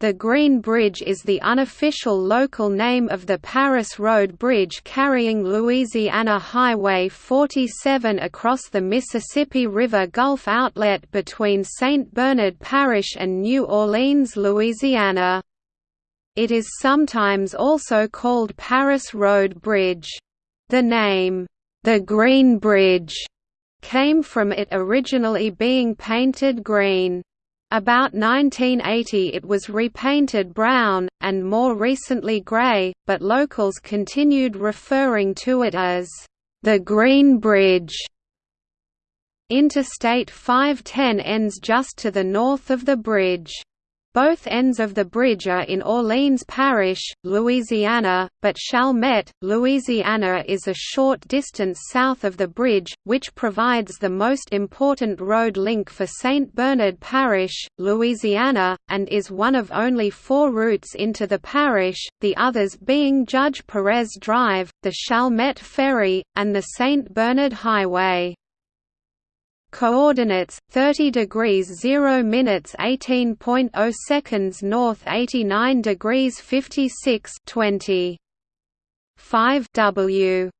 The Green Bridge is the unofficial local name of the Paris Road Bridge carrying Louisiana Highway 47 across the Mississippi River Gulf outlet between St. Bernard Parish and New Orleans, Louisiana. It is sometimes also called Paris Road Bridge. The name, the Green Bridge, came from it originally being painted green. About 1980 it was repainted brown, and more recently grey, but locals continued referring to it as, "...the Green Bridge". Interstate 510 ends just to the north of the bridge. Both ends of the bridge are in Orleans Parish, Louisiana, but Chalmette, Louisiana is a short distance south of the bridge, which provides the most important road link for St. Bernard Parish, Louisiana, and is one of only four routes into the parish, the others being Judge Perez Drive, the Chalmette Ferry, and the St. Bernard Highway. Coordinates 30 degrees 0 minutes 18.0 seconds north 89 degrees 56 20 5 W